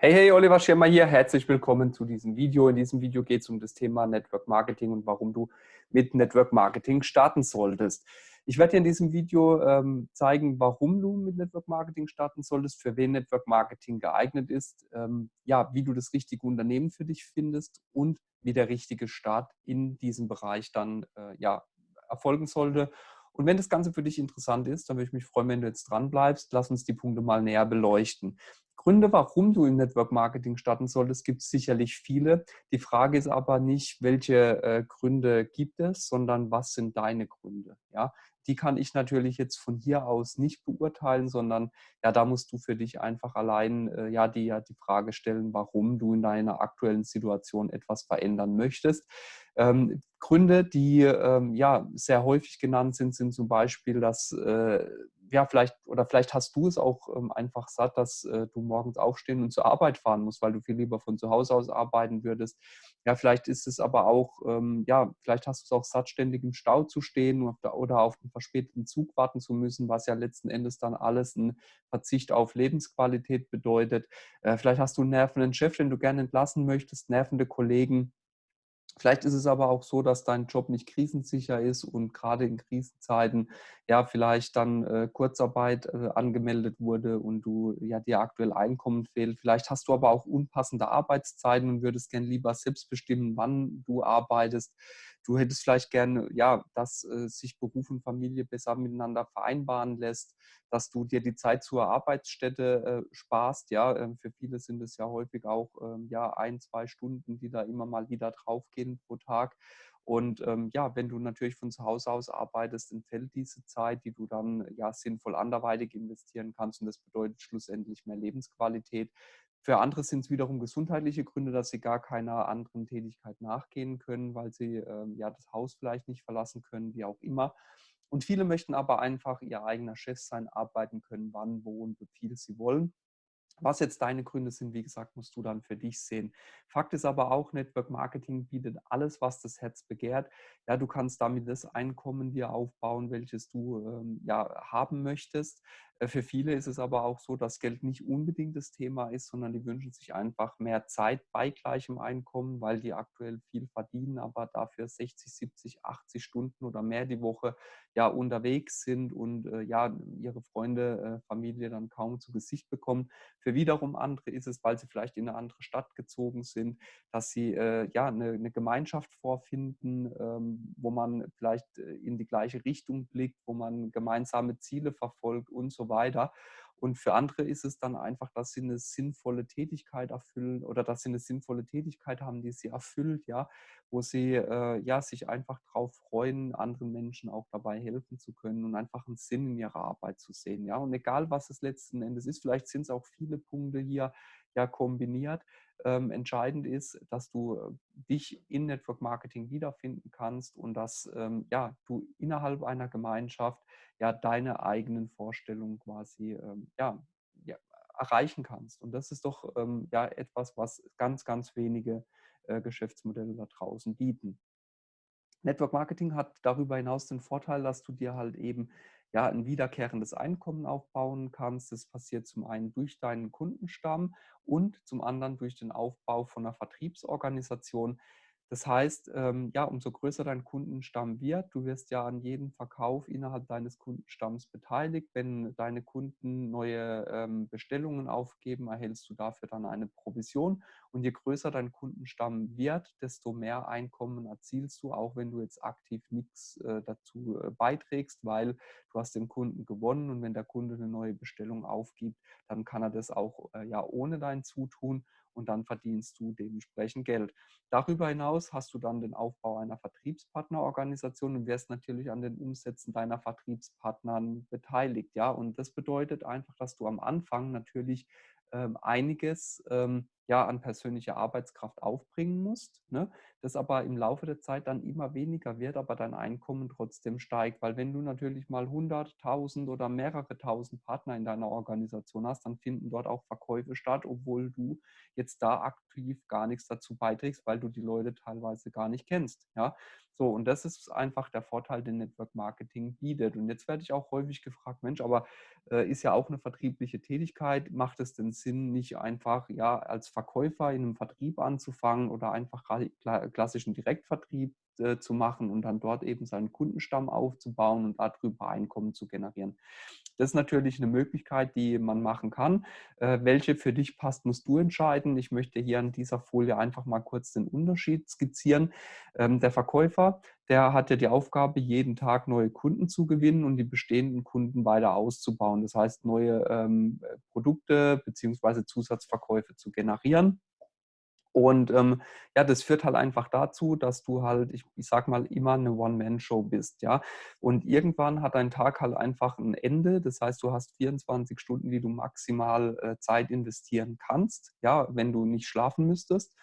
Hey, hey, Oliver Schirmer hier. Herzlich willkommen zu diesem Video. In diesem Video geht es um das Thema Network Marketing und warum du mit Network Marketing starten solltest. Ich werde dir in diesem Video ähm, zeigen, warum du mit Network Marketing starten solltest, für wen Network Marketing geeignet ist, ähm, ja, wie du das richtige Unternehmen für dich findest und wie der richtige Start in diesem Bereich dann äh, ja, erfolgen sollte. Und wenn das Ganze für dich interessant ist, dann würde ich mich freuen, wenn du jetzt dran bleibst. Lass uns die Punkte mal näher beleuchten. Gründe, warum du im Network Marketing starten solltest, gibt es sicherlich viele. Die Frage ist aber nicht, welche äh, Gründe gibt es, sondern was sind deine Gründe? Ja, die kann ich natürlich jetzt von hier aus nicht beurteilen, sondern ja, da musst du für dich einfach allein äh, ja, die, ja die Frage stellen, warum du in deiner aktuellen Situation etwas verändern möchtest. Ähm, Gründe, die ähm, ja sehr häufig genannt sind, sind zum Beispiel, dass äh, ja, vielleicht, oder vielleicht hast du es auch ähm, einfach satt, dass äh, du morgens aufstehen und zur Arbeit fahren musst, weil du viel lieber von zu Hause aus arbeiten würdest. Ja, vielleicht ist es aber auch, ähm, ja, vielleicht hast du es auch satt, ständig im Stau zu stehen oder, auf einen verspäteten Zug warten zu müssen, was ja letzten Endes dann alles ein Verzicht auf Lebensqualität bedeutet. Äh, vielleicht hast du einen nervenden Chef, den du gerne entlassen möchtest, nervende Kollegen Vielleicht ist es aber auch so, dass dein Job nicht krisensicher ist und gerade in Krisenzeiten ja vielleicht dann äh, Kurzarbeit äh, angemeldet wurde und du ja dir aktuell Einkommen fehlt. Vielleicht hast du aber auch unpassende Arbeitszeiten und würdest gern lieber selbst bestimmen, wann du arbeitest. Du hättest vielleicht gern, ja, dass äh, sich Beruf und Familie besser miteinander vereinbaren lässt, dass du dir die Zeit zur Arbeitsstätte äh, sparst. Ja, ähm, für viele sind es ja häufig auch ähm, ja ein, zwei Stunden, die da immer mal wieder draufgehen pro Tag. Und ähm, ja, wenn du natürlich von zu Hause aus arbeitest, entfällt diese Zeit, die du dann ja sinnvoll anderweitig investieren kannst. Und das bedeutet schlussendlich mehr Lebensqualität. Für andere sind es wiederum gesundheitliche Gründe, dass sie gar keiner anderen Tätigkeit nachgehen können, weil sie ähm, ja das Haus vielleicht nicht verlassen können, wie auch immer. Und viele möchten aber einfach ihr eigener Chef sein, arbeiten können, wann, wo und wie viel sie wollen. Was jetzt deine Gründe sind, wie gesagt, musst du dann für dich sehen. Fakt ist aber auch, Network Marketing bietet alles, was das Herz begehrt. Ja, du kannst damit das Einkommen dir aufbauen, welches du ähm, ja, haben möchtest. Äh, für viele ist es aber auch so, dass Geld nicht unbedingt das Thema ist, sondern die wünschen sich einfach mehr Zeit bei gleichem Einkommen, weil die aktuell viel verdienen, aber dafür 60, 70, 80 Stunden oder mehr die Woche ja unterwegs sind und äh, ja ihre Freunde, äh, Familie dann kaum zu Gesicht bekommen. Für wiederum andere ist es, weil sie vielleicht in eine andere Stadt gezogen sind, dass sie äh, ja eine, eine, Gemeinschaft vorfinden, ähm, wo man vielleicht äh, in die gleiche Richtung blickt, wo man gemeinsame Ziele verfolgt und so weiter. Und für andere ist es dann einfach, dass sie eine sinnvolle Tätigkeit erfüllen oder dass sie eine sinnvolle Tätigkeit haben, die sie erfüllt, ja, wo sie äh, ja, sich einfach darauf freuen, anderen Menschen auch dabei helfen zu können und einfach einen Sinn in ihrer Arbeit zu sehen. Ja. Und egal, was es letzten Endes ist, vielleicht sind es auch viele Punkte hier ja kombiniert. Ähm, entscheidend ist, dass du äh, dich in Network Marketing wiederfinden kannst und dass ähm, ja, du innerhalb einer Gemeinschaft ja deine eigenen Vorstellungen quasi ähm, ja, ja, erreichen kannst. Und das ist doch ähm, ja etwas, was ganz, ganz wenige äh, Geschäftsmodelle da draußen bieten. Network Marketing hat darüber hinaus den Vorteil, dass du dir halt eben ja, ein wiederkehrendes Einkommen aufbauen kannst. Das passiert zum einen durch deinen Kundenstamm und zum anderen durch den Aufbau von einer Vertriebsorganisation, das heißt, ähm, ja, umso größer dein Kundenstamm wird, du wirst ja an jedem Verkauf innerhalb deines Kundenstamms beteiligt. Wenn deine Kunden neue ähm, Bestellungen aufgeben, erhältst du dafür dann eine Provision. Und je größer dein Kundenstamm wird, desto mehr Einkommen erzielst du, auch wenn du jetzt aktiv nichts äh, dazu äh, beiträgst, weil du hast den Kunden gewonnen und wenn der Kunde eine neue Bestellung aufgibt, dann kann er das auch äh, ja ohne dein Zutun und dann verdienst du dementsprechend Geld. Darüber hinaus hast du dann den Aufbau einer Vertriebspartnerorganisation und wirst natürlich an den Umsätzen deiner Vertriebspartnern beteiligt. Ja? Und das bedeutet einfach, dass du am Anfang natürlich einiges ähm, ja an persönlicher Arbeitskraft aufbringen musst, ne? das aber im Laufe der Zeit dann immer weniger wird, aber dein Einkommen trotzdem steigt. Weil wenn du natürlich mal 100.000 oder mehrere tausend Partner in deiner Organisation hast, dann finden dort auch Verkäufe statt, obwohl du jetzt da aktiv gar nichts dazu beiträgst, weil du die Leute teilweise gar nicht kennst. Ja? So, und das ist einfach der Vorteil, den Network Marketing bietet. Und jetzt werde ich auch häufig gefragt, Mensch, aber äh, ist ja auch eine vertriebliche Tätigkeit. Macht es denn Sinn, nicht einfach ja als Verkäufer in einem Vertrieb anzufangen oder einfach klassischen Direktvertrieb äh, zu machen und dann dort eben seinen Kundenstamm aufzubauen und darüber Einkommen zu generieren. Das ist natürlich eine Möglichkeit, die man machen kann. Äh, welche für dich passt, musst du entscheiden. Ich möchte hier an dieser Folie einfach mal kurz den Unterschied skizzieren. Ähm, der Verkäufer, der hat ja die Aufgabe, jeden Tag neue Kunden zu gewinnen und die bestehenden Kunden weiter auszubauen. Das heißt, neue ähm, Produkte bzw. Zusatzverkäufe zu generieren. Und ähm, ja, das führt halt einfach dazu, dass du halt, ich, ich sag mal, immer eine One-Man-Show bist, ja. Und irgendwann hat dein Tag halt einfach ein Ende. Das heißt, du hast 24 Stunden, die du maximal äh, Zeit investieren kannst, ja, wenn du nicht schlafen müsstest.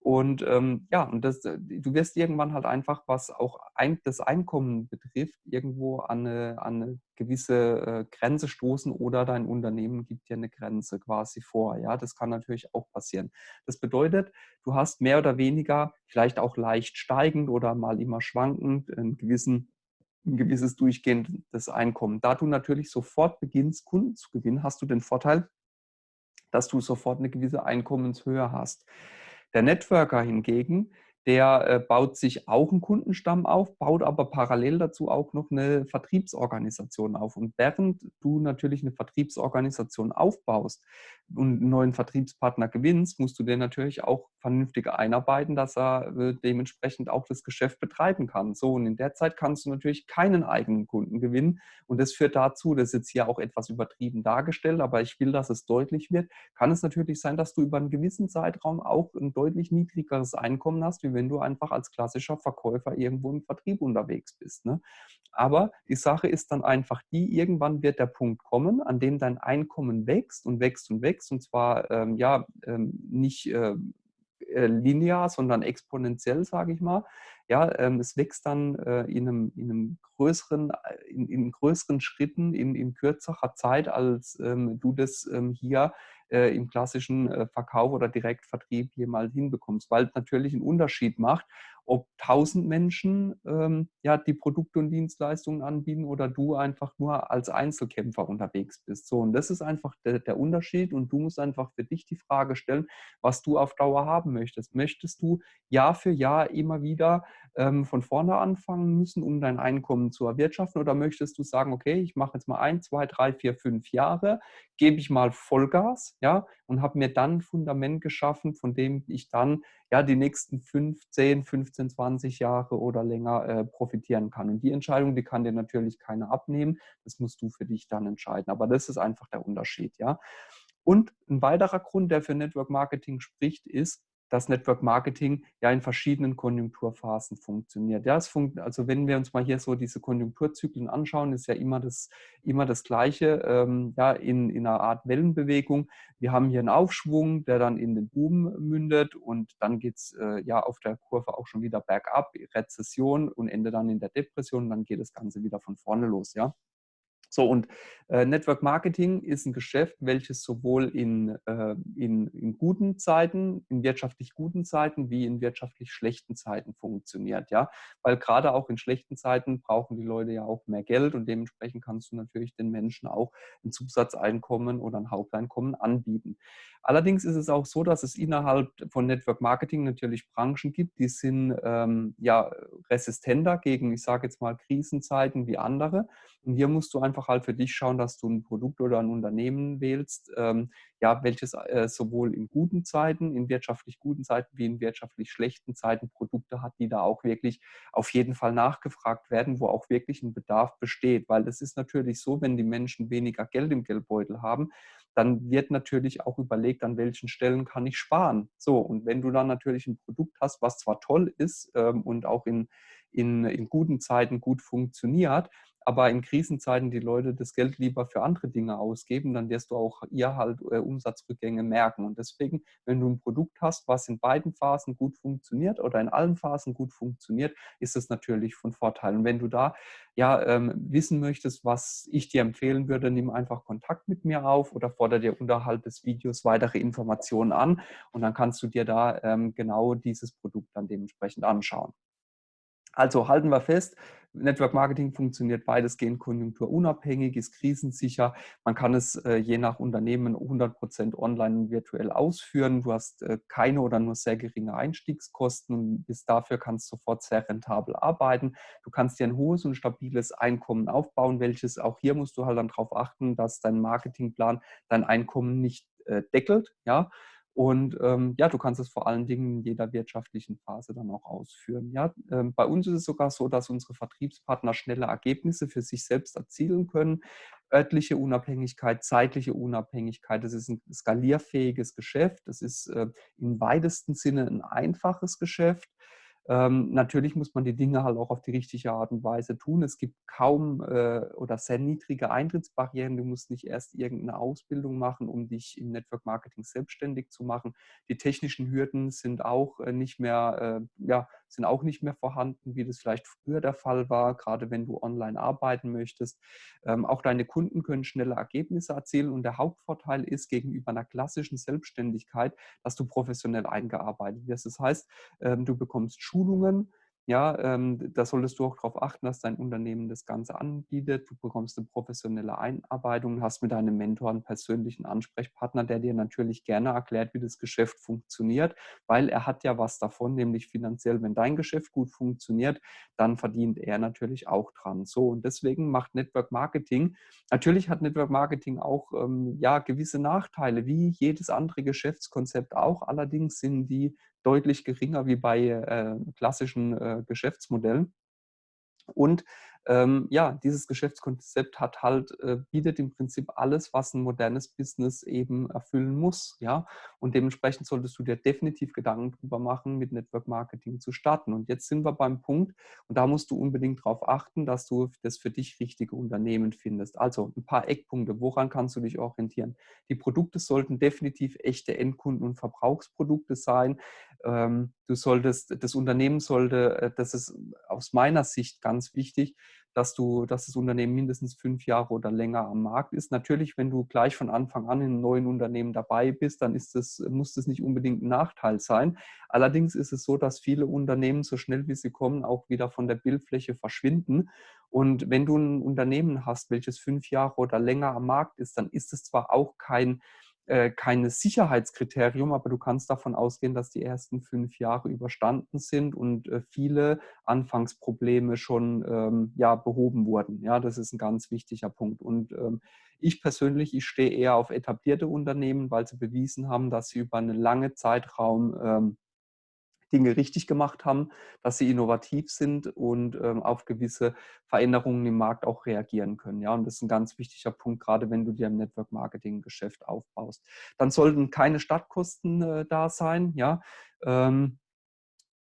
Und ähm, ja, und das, äh, du wirst irgendwann halt einfach, was auch ein, das Einkommen betrifft, irgendwo an eine, an eine gewisse äh, Grenze stoßen oder dein Unternehmen gibt dir eine Grenze quasi vor. Ja, das kann natürlich auch passieren. Das bedeutet, du hast mehr oder weniger, vielleicht auch leicht steigend oder mal immer schwankend, einen gewissen ein gewisses durchgehendes Einkommen. Da du natürlich sofort beginnst, Kunden zu gewinnen, hast du den Vorteil, dass du sofort eine gewisse Einkommenshöhe hast. Der Networker hingegen, der äh, baut sich auch einen Kundenstamm auf, baut aber parallel dazu auch noch eine Vertriebsorganisation auf. Und während du natürlich eine Vertriebsorganisation aufbaust und einen neuen Vertriebspartner gewinnst, musst du den natürlich auch vernünftig einarbeiten, dass er äh, dementsprechend auch das Geschäft betreiben kann. So, und in der Zeit kannst du natürlich keinen eigenen Kunden gewinnen. Und das führt dazu, das ist jetzt hier auch etwas übertrieben dargestellt, aber ich will, dass es deutlich wird, kann es natürlich sein, dass du über einen gewissen Zeitraum auch ein deutlich niedrigeres Einkommen hast, wie wenn du einfach als klassischer Verkäufer irgendwo im Vertrieb unterwegs bist. Ne? Aber die Sache ist dann einfach die, irgendwann wird der Punkt kommen, an dem dein Einkommen wächst und wächst und wächst und zwar ähm, ja ähm, nicht äh, äh, linear, sondern exponentiell, sage ich mal. Ja, ähm, es wächst dann äh, in, einem, in, einem, größeren, äh, in, in größeren Schritten, in, in kürzerer Zeit, als ähm, du das ähm, hier äh, im klassischen äh, Verkauf oder Direktvertrieb jemals hinbekommst, weil es natürlich einen Unterschied macht, ob tausend Menschen ähm, ja, die Produkte und Dienstleistungen anbieten oder du einfach nur als Einzelkämpfer unterwegs bist. So, und das ist einfach der, der Unterschied und du musst einfach für dich die Frage stellen, was du auf Dauer haben möchtest. Möchtest du Jahr für Jahr immer wieder ähm, von vorne anfangen müssen, um dein Einkommen zu erwirtschaften oder möchtest du sagen, okay, ich mache jetzt mal ein, zwei, drei, vier, fünf Jahre, gebe ich mal Vollgas, ja, und habe mir dann ein Fundament geschaffen, von dem ich dann ja die nächsten 5, 10, 15, 20 Jahre oder länger äh, profitieren kann. Und die Entscheidung, die kann dir natürlich keiner abnehmen. Das musst du für dich dann entscheiden. Aber das ist einfach der Unterschied, ja. Und ein weiterer Grund, der für Network Marketing spricht, ist, dass Network Marketing ja in verschiedenen Konjunkturphasen funktioniert. Ja, es funkt, also wenn wir uns mal hier so diese Konjunkturzyklen anschauen, ist ja immer das, immer das Gleiche, ähm, ja, in, in einer Art Wellenbewegung. Wir haben hier einen Aufschwung, der dann in den Boom mündet und dann geht es äh, ja auf der Kurve auch schon wieder bergab, Rezession und endet dann in der Depression und dann geht das Ganze wieder von vorne los, ja. So, und Network Marketing ist ein Geschäft, welches sowohl in, äh, in, in guten Zeiten, in wirtschaftlich guten Zeiten, wie in wirtschaftlich schlechten Zeiten funktioniert. Ja? Weil gerade auch in schlechten Zeiten brauchen die Leute ja auch mehr Geld und dementsprechend kannst du natürlich den Menschen auch ein Zusatzeinkommen oder ein Haupteinkommen anbieten. Allerdings ist es auch so, dass es innerhalb von Network Marketing natürlich Branchen gibt, die sind ähm, ja resistenter gegen, ich sage jetzt mal, Krisenzeiten wie andere. Und hier musst du einfach halt für dich schauen, dass du ein Produkt oder ein Unternehmen wählst, ähm, ja, welches äh, sowohl in guten Zeiten, in wirtschaftlich guten Zeiten wie in wirtschaftlich schlechten Zeiten Produkte hat, die da auch wirklich auf jeden Fall nachgefragt werden, wo auch wirklich ein Bedarf besteht. Weil es ist natürlich so, wenn die Menschen weniger Geld im Geldbeutel haben, dann wird natürlich auch überlegt, an welchen Stellen kann ich sparen. So, und wenn du dann natürlich ein Produkt hast, was zwar toll ist ähm, und auch in, in, in guten Zeiten gut funktioniert, aber in Krisenzeiten die Leute das Geld lieber für andere Dinge ausgeben, dann wirst du auch ihr halt äh, Umsatzrückgänge merken. Und deswegen, wenn du ein Produkt hast, was in beiden Phasen gut funktioniert oder in allen Phasen gut funktioniert, ist es natürlich von Vorteil. Und wenn du da ja ähm, wissen möchtest, was ich dir empfehlen würde, nimm einfach Kontakt mit mir auf oder fordere dir unterhalb des Videos weitere Informationen an und dann kannst du dir da ähm, genau dieses Produkt dann dementsprechend anschauen. Also halten wir fest, Network Marketing funktioniert weitestgehend konjunkturunabhängig, ist krisensicher. Man kann es äh, je nach Unternehmen 100% online und virtuell ausführen. Du hast äh, keine oder nur sehr geringe Einstiegskosten und bis dafür kannst du sofort sehr rentabel arbeiten. Du kannst dir ein hohes und stabiles Einkommen aufbauen, welches auch hier musst du halt dann darauf achten, dass dein Marketingplan dein Einkommen nicht äh, deckelt. Ja? Und ähm, ja, du kannst es vor allen Dingen in jeder wirtschaftlichen Phase dann auch ausführen. Ja, ähm, bei uns ist es sogar so, dass unsere Vertriebspartner schnelle Ergebnisse für sich selbst erzielen können. Örtliche Unabhängigkeit, zeitliche Unabhängigkeit, das ist ein skalierfähiges Geschäft. Das ist äh, im weitesten Sinne ein einfaches Geschäft. Ähm, natürlich muss man die Dinge halt auch auf die richtige Art und Weise tun. Es gibt kaum äh, oder sehr niedrige Eintrittsbarrieren. Du musst nicht erst irgendeine Ausbildung machen, um dich im Network Marketing selbstständig zu machen. Die technischen Hürden sind auch äh, nicht mehr, äh, ja, sind auch nicht mehr vorhanden, wie das vielleicht früher der Fall war, gerade wenn du online arbeiten möchtest. Ähm, auch deine Kunden können schnelle Ergebnisse erzielen und der Hauptvorteil ist gegenüber einer klassischen Selbstständigkeit, dass du professionell eingearbeitet wirst. Das heißt, ähm, du bekommst Schulungen, ja, ähm, da solltest du auch darauf achten, dass dein Unternehmen das Ganze anbietet. Du bekommst eine professionelle Einarbeitung, hast mit deinem Mentor einen persönlichen Ansprechpartner, der dir natürlich gerne erklärt, wie das Geschäft funktioniert, weil er hat ja was davon, nämlich finanziell, wenn dein Geschäft gut funktioniert, dann verdient er natürlich auch dran. So, und deswegen macht Network Marketing, natürlich hat Network Marketing auch ähm, ja, gewisse Nachteile, wie jedes andere Geschäftskonzept auch. Allerdings sind die deutlich geringer wie bei äh, klassischen äh, Geschäftsmodellen. Und ähm, ja, dieses Geschäftskonzept hat halt, äh, bietet im Prinzip alles, was ein modernes Business eben erfüllen muss. Ja? Und dementsprechend solltest du dir definitiv Gedanken darüber machen, mit Network Marketing zu starten. Und jetzt sind wir beim Punkt, und da musst du unbedingt darauf achten, dass du das für dich richtige Unternehmen findest. Also ein paar Eckpunkte, woran kannst du dich orientieren? Die Produkte sollten definitiv echte Endkunden- und Verbrauchsprodukte sein. Ähm, du solltest, das Unternehmen sollte, äh, das ist aus meiner Sicht ganz wichtig, dass du, dass das Unternehmen mindestens fünf Jahre oder länger am Markt ist. Natürlich, wenn du gleich von Anfang an in einem neuen Unternehmen dabei bist, dann ist das, muss das nicht unbedingt ein Nachteil sein. Allerdings ist es so, dass viele Unternehmen so schnell wie sie kommen auch wieder von der Bildfläche verschwinden. Und wenn du ein Unternehmen hast, welches fünf Jahre oder länger am Markt ist, dann ist es zwar auch kein äh, kein Sicherheitskriterium, aber du kannst davon ausgehen, dass die ersten fünf Jahre überstanden sind und äh, viele Anfangsprobleme schon ähm, ja, behoben wurden. Ja, das ist ein ganz wichtiger Punkt. Und ähm, ich persönlich, ich stehe eher auf etablierte Unternehmen, weil sie bewiesen haben, dass sie über einen langen Zeitraum ähm, Dinge richtig gemacht haben, dass sie innovativ sind und ähm, auf gewisse Veränderungen im Markt auch reagieren können. Ja, und das ist ein ganz wichtiger Punkt, gerade wenn du dir ein Network Marketing Geschäft aufbaust. Dann sollten keine Stadtkosten äh, da sein. Ja, ähm,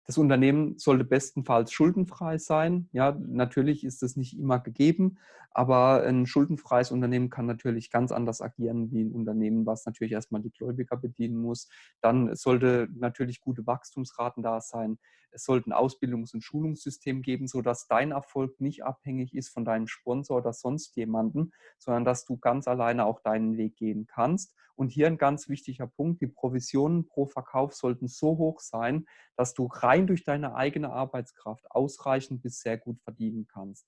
das Unternehmen sollte bestenfalls schuldenfrei sein. Ja, natürlich ist das nicht immer gegeben, aber ein schuldenfreies Unternehmen kann natürlich ganz anders agieren wie ein Unternehmen, was natürlich erstmal die Gläubiger bedienen muss. Dann sollte natürlich gute Wachstumsraten da sein. Es sollte ein Ausbildungs- und Schulungssystem geben, sodass dein Erfolg nicht abhängig ist von deinem Sponsor oder sonst jemandem, sondern dass du ganz alleine auch deinen Weg gehen kannst. Und hier ein ganz wichtiger Punkt, die Provisionen pro Verkauf sollten so hoch sein, dass du rein durch deine eigene Arbeitskraft ausreichend bis sehr gut verdienen kannst.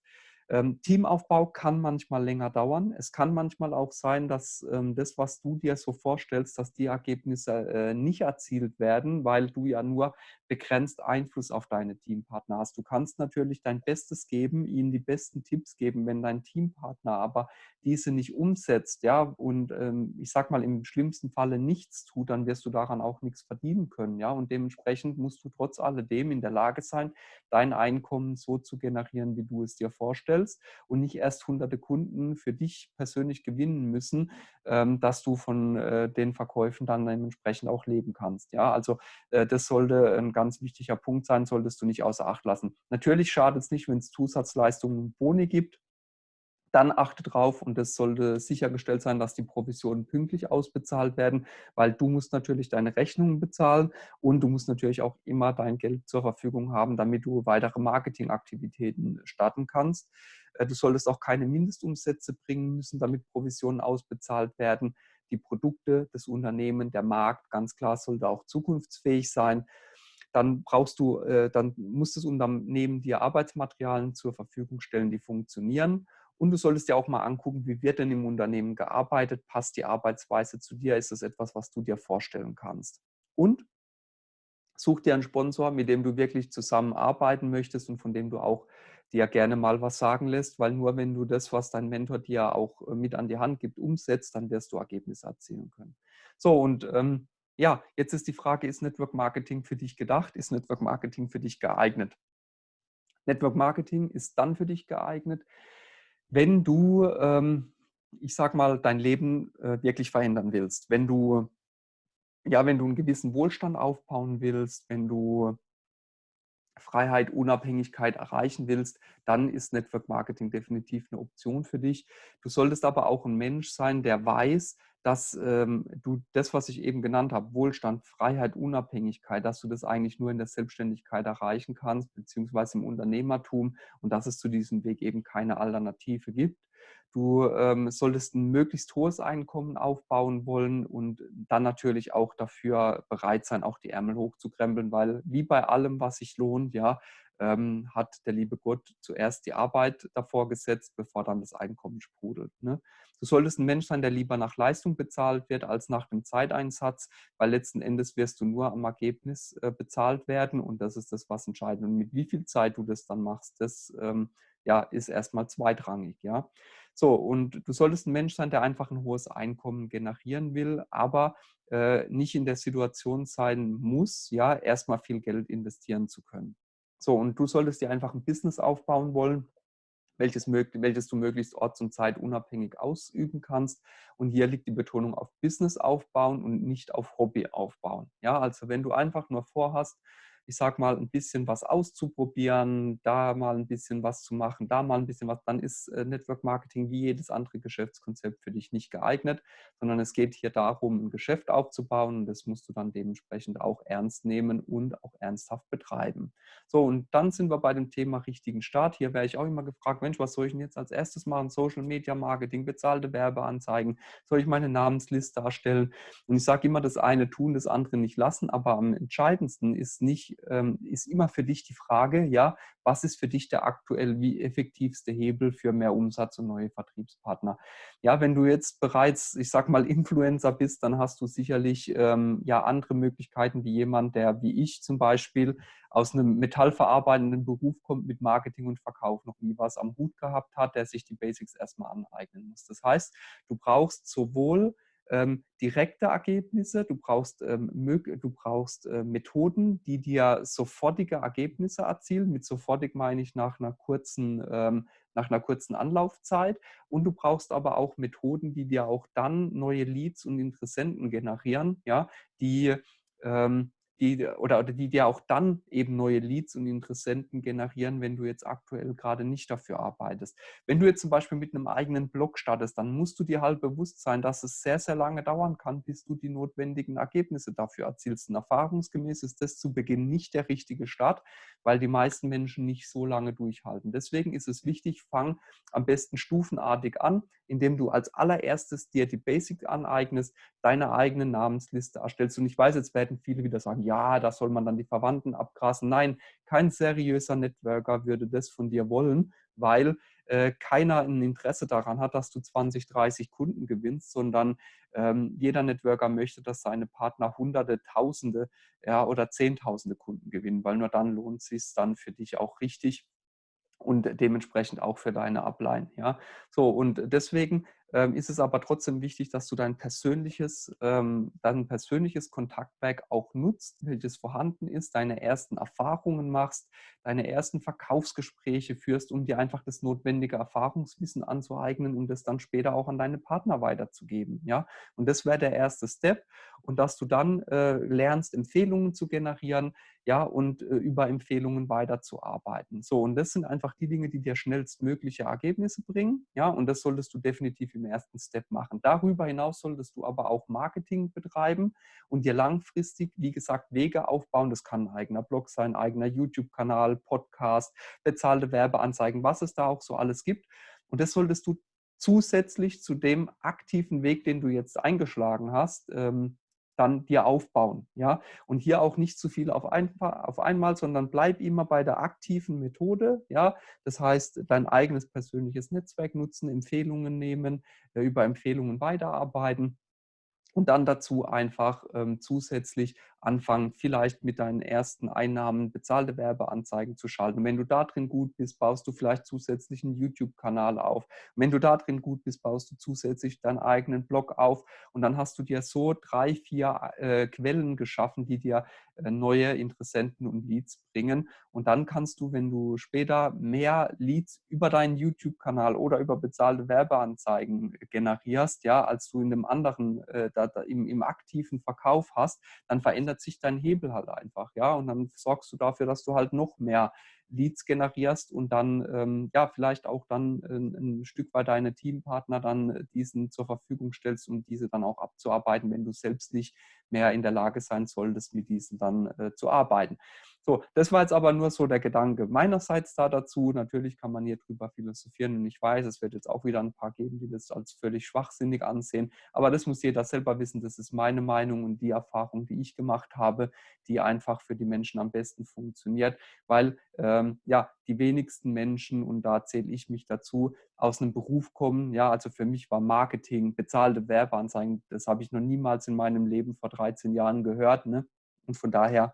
Ähm, Teamaufbau kann manchmal länger dauern. Es kann manchmal auch sein, dass ähm, das, was du dir so vorstellst, dass die Ergebnisse äh, nicht erzielt werden, weil du ja nur begrenzt Einfluss auf deine Teampartner hast. Du kannst natürlich dein Bestes geben, ihnen die besten Tipps geben, wenn dein Teampartner aber diese nicht umsetzt, ja, und ähm, ich sag mal im schlimmsten Falle nichts tut, dann wirst du daran auch nichts verdienen können, ja, und dementsprechend musst du trotz alledem in der Lage sein, dein Einkommen so zu generieren, wie du es dir vorstellst und nicht erst hunderte Kunden für dich persönlich gewinnen müssen, ähm, dass du von äh, den Verkäufen dann dementsprechend auch leben kannst, ja, also äh, das sollte ein ganz wichtiger Punkt sein, solltest du nicht außer Acht lassen. Natürlich schadet es nicht, wenn es Zusatzleistungen und Boni gibt, dann achte drauf und es sollte sichergestellt sein, dass die Provisionen pünktlich ausbezahlt werden, weil du musst natürlich deine Rechnungen bezahlen und du musst natürlich auch immer dein Geld zur Verfügung haben, damit du weitere Marketingaktivitäten starten kannst. Äh, du solltest auch keine Mindestumsätze bringen müssen, damit Provisionen ausbezahlt werden. Die Produkte, das Unternehmen, der Markt, ganz klar, sollte auch zukunftsfähig sein dann brauchst du, äh, dann muss das Unternehmen dir Arbeitsmaterialien zur Verfügung stellen, die funktionieren. Und du solltest dir auch mal angucken, wie wird denn im Unternehmen gearbeitet? Passt die Arbeitsweise zu dir? Ist das etwas, was du dir vorstellen kannst? Und such dir einen Sponsor, mit dem du wirklich zusammenarbeiten möchtest und von dem du auch dir gerne mal was sagen lässt, weil nur wenn du das, was dein Mentor dir auch äh, mit an die Hand gibt, umsetzt, dann wirst du Ergebnisse erzielen können. So, und ähm, ja, jetzt ist die Frage, ist Network Marketing für dich gedacht? Ist Network Marketing für dich geeignet? Network Marketing ist dann für dich geeignet, wenn du, ähm, ich sag mal, dein Leben äh, wirklich verändern willst, wenn du, ja, wenn du einen gewissen Wohlstand aufbauen willst, wenn du Freiheit, Unabhängigkeit erreichen willst, dann ist Network Marketing definitiv eine Option für dich. Du solltest aber auch ein Mensch sein, der weiß, dass ähm, du das, was ich eben genannt habe, Wohlstand, Freiheit, Unabhängigkeit, dass du das eigentlich nur in der Selbstständigkeit erreichen kannst, beziehungsweise im Unternehmertum und dass es zu diesem Weg eben keine Alternative gibt. Du ähm, solltest ein möglichst hohes Einkommen aufbauen wollen und dann natürlich auch dafür bereit sein, auch die Ärmel hochzukrempeln, weil wie bei allem, was sich lohnt, ja, ähm, hat der liebe Gott zuerst die Arbeit davor gesetzt, bevor dann das Einkommen sprudelt. Ne? Du solltest ein Mensch sein, der lieber nach Leistung bezahlt wird als nach dem Zeiteinsatz, weil letzten Endes wirst du nur am Ergebnis äh, bezahlt werden und das ist das, was entscheidend. Und mit wie viel Zeit du das dann machst, das ähm, ja, ist erstmal zweitrangig. Ja? So, und du solltest ein Mensch sein, der einfach ein hohes Einkommen generieren will, aber äh, nicht in der Situation sein muss, ja, erstmal viel Geld investieren zu können. So, und du solltest dir einfach ein Business aufbauen wollen, welches, welches du möglichst orts- und zeitunabhängig ausüben kannst. Und hier liegt die Betonung auf Business aufbauen und nicht auf Hobby aufbauen. Ja, also wenn du einfach nur vorhast, ich sag mal, ein bisschen was auszuprobieren, da mal ein bisschen was zu machen, da mal ein bisschen was, dann ist äh, Network Marketing wie jedes andere Geschäftskonzept für dich nicht geeignet, sondern es geht hier darum, ein Geschäft aufzubauen und das musst du dann dementsprechend auch ernst nehmen und auch ernsthaft betreiben. So, und dann sind wir bei dem Thema richtigen Start. Hier wäre ich auch immer gefragt, Mensch, was soll ich denn jetzt als erstes machen? Social Media Marketing, bezahlte Werbeanzeigen, soll ich meine Namensliste erstellen? Und ich sage immer, das eine tun, das andere nicht lassen, aber am entscheidendsten ist nicht, ähm, ist immer für dich die Frage, ja, was ist für dich der aktuell wie effektivste Hebel für mehr Umsatz und neue Vertriebspartner? Ja, wenn du jetzt bereits, ich sag mal, Influencer bist, dann hast du sicherlich ähm, ja andere Möglichkeiten wie jemand, der wie ich zum Beispiel aus einem metallverarbeitenden Beruf kommt, mit Marketing und Verkauf noch nie was am Hut gehabt hat, der sich die Basics erstmal aneignen muss. Das heißt, du brauchst sowohl ähm, direkte Ergebnisse, du brauchst, ähm, du brauchst äh, Methoden, die dir sofortige Ergebnisse erzielen. Mit sofortig meine ich nach einer kurzen, ähm, nach einer kurzen Anlaufzeit. Und du brauchst aber auch Methoden, die dir auch dann neue Leads und Interessenten generieren, ja, die ähm, die oder, oder die dir auch dann eben neue Leads und Interessenten generieren, wenn du jetzt aktuell gerade nicht dafür arbeitest. Wenn du jetzt zum Beispiel mit einem eigenen Blog startest, dann musst du dir halt bewusst sein, dass es sehr, sehr lange dauern kann, bis du die notwendigen Ergebnisse dafür erzielst. Und erfahrungsgemäß ist das zu Beginn nicht der richtige Start, weil die meisten Menschen nicht so lange durchhalten. Deswegen ist es wichtig, fang am besten stufenartig an, indem du als allererstes dir die Basics aneignest, deine eigene Namensliste erstellst. Und ich weiß, jetzt werden viele wieder sagen, ja, da soll man dann die Verwandten abgrasen. Nein, kein seriöser Networker würde das von dir wollen, weil äh, keiner ein Interesse daran hat, dass du 20, 30 Kunden gewinnst, sondern ähm, jeder Networker möchte, dass seine Partner Hunderte, Tausende ja, oder Zehntausende Kunden gewinnen, weil nur dann lohnt es sich dann für dich auch richtig und dementsprechend auch für deine Upline. Ja? So, und deswegen ähm, ist es aber trotzdem wichtig, dass du dein persönliches, ähm, dein persönliches Kontaktwerk auch nutzt, welches vorhanden ist, deine ersten Erfahrungen machst, deine ersten Verkaufsgespräche führst, um dir einfach das notwendige Erfahrungswissen anzueignen, um das dann später auch an deine Partner weiterzugeben. Ja? Und das wäre der erste Step. und dass du dann äh, lernst, Empfehlungen zu generieren, ja, und äh, über Empfehlungen weiterzuarbeiten. So, und das sind einfach die Dinge, die dir schnellstmögliche Ergebnisse bringen, ja, und das solltest du definitiv im ersten Step machen. Darüber hinaus solltest du aber auch Marketing betreiben und dir langfristig, wie gesagt, Wege aufbauen. Das kann ein eigener Blog sein, eigener YouTube-Kanal, Podcast, bezahlte Werbeanzeigen, was es da auch so alles gibt. Und das solltest du zusätzlich zu dem aktiven Weg, den du jetzt eingeschlagen hast, ähm, dann dir aufbauen. Ja? Und hier auch nicht zu viel auf, ein, auf einmal, sondern bleib immer bei der aktiven Methode. Ja? Das heißt, dein eigenes persönliches Netzwerk nutzen, Empfehlungen nehmen, äh, über Empfehlungen weiterarbeiten und dann dazu einfach ähm, zusätzlich anfangen, vielleicht mit deinen ersten Einnahmen bezahlte Werbeanzeigen zu schalten. Und wenn du da drin gut bist, baust du vielleicht zusätzlich einen YouTube-Kanal auf. Und wenn du da drin gut bist, baust du zusätzlich deinen eigenen Blog auf. Und dann hast du dir so drei, vier äh, Quellen geschaffen, die dir äh, neue Interessenten und Leads bringen. Und dann kannst du, wenn du später mehr Leads über deinen YouTube-Kanal oder über bezahlte Werbeanzeigen generierst, ja, als du in dem anderen, äh, da, da im, im aktiven Verkauf hast, dann verändert sich dein Hebel halt einfach, ja. Und dann sorgst du dafür, dass du halt noch mehr Leads generierst und dann ähm, ja vielleicht auch dann ein, ein, Stück weit deine Teampartner dann diesen zur Verfügung stellst, um diese dann auch abzuarbeiten, wenn du selbst nicht mehr in der Lage sein solltest, mit diesen dann äh, zu arbeiten. So, das war jetzt aber nur so der Gedanke meinerseits da dazu. Natürlich kann man hier drüber philosophieren und ich weiß, es wird jetzt auch wieder ein paar geben, die das als völlig schwachsinnig ansehen. Aber das muss jeder selber wissen. Das ist meine Meinung und die Erfahrung, die ich gemacht habe, die einfach für die Menschen am besten funktioniert, weil ähm, ja die wenigsten Menschen und da zähle ich mich dazu aus einem Beruf kommen. Ja, also für mich war Marketing, bezahlte Werbeanzeigen, das habe ich noch niemals in meinem Leben vor 13 Jahren gehört. Ne? Und von daher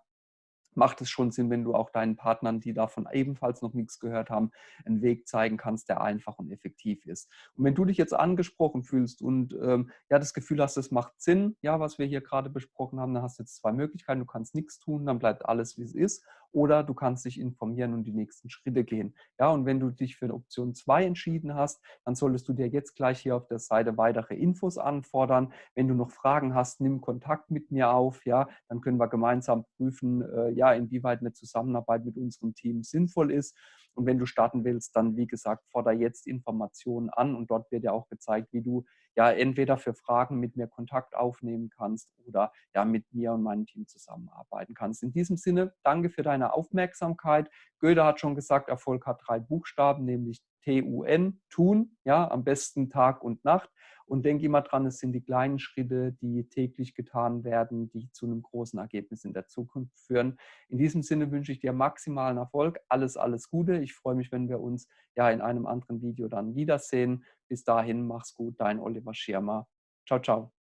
macht es schon Sinn, wenn du auch deinen Partnern, die davon ebenfalls noch nichts gehört haben, einen Weg zeigen kannst, der einfach und effektiv ist. Und wenn du dich jetzt angesprochen fühlst und ähm, ja das Gefühl hast, es macht Sinn, ja, was wir hier gerade besprochen haben, dann hast du jetzt zwei Möglichkeiten. Du kannst nichts tun, dann bleibt alles, wie es ist. Oder du kannst dich informieren und die nächsten Schritte gehen. Ja, und wenn du dich für Option 2 entschieden hast, dann solltest du dir jetzt gleich hier auf der Seite weitere Infos anfordern. Wenn du noch Fragen hast, nimm Kontakt mit mir auf. Ja, dann können wir gemeinsam prüfen, äh, ja, inwieweit eine Zusammenarbeit mit unserem Team sinnvoll ist. Und wenn du starten willst, dann wie gesagt, forder jetzt Informationen an und dort wird ja auch gezeigt, wie du ja entweder für Fragen mit mir Kontakt aufnehmen kannst oder ja mit mir und meinem Team zusammenarbeiten kannst. In diesem Sinne, danke für deine Aufmerksamkeit. Goethe hat schon gesagt, Erfolg hat drei Buchstaben, nämlich T-U-N, tun, ja, am besten Tag und Nacht. Und denke immer dran, es sind die kleinen Schritte, die täglich getan werden, die zu einem großen Ergebnis in der Zukunft führen. In diesem Sinne wünsche ich dir maximalen Erfolg. Alles, alles Gute. Ich freue mich, wenn wir uns ja in einem anderen Video dann wiedersehen. Bis dahin, mach's gut, dein Oliver Schirmer. Ciao, ciao.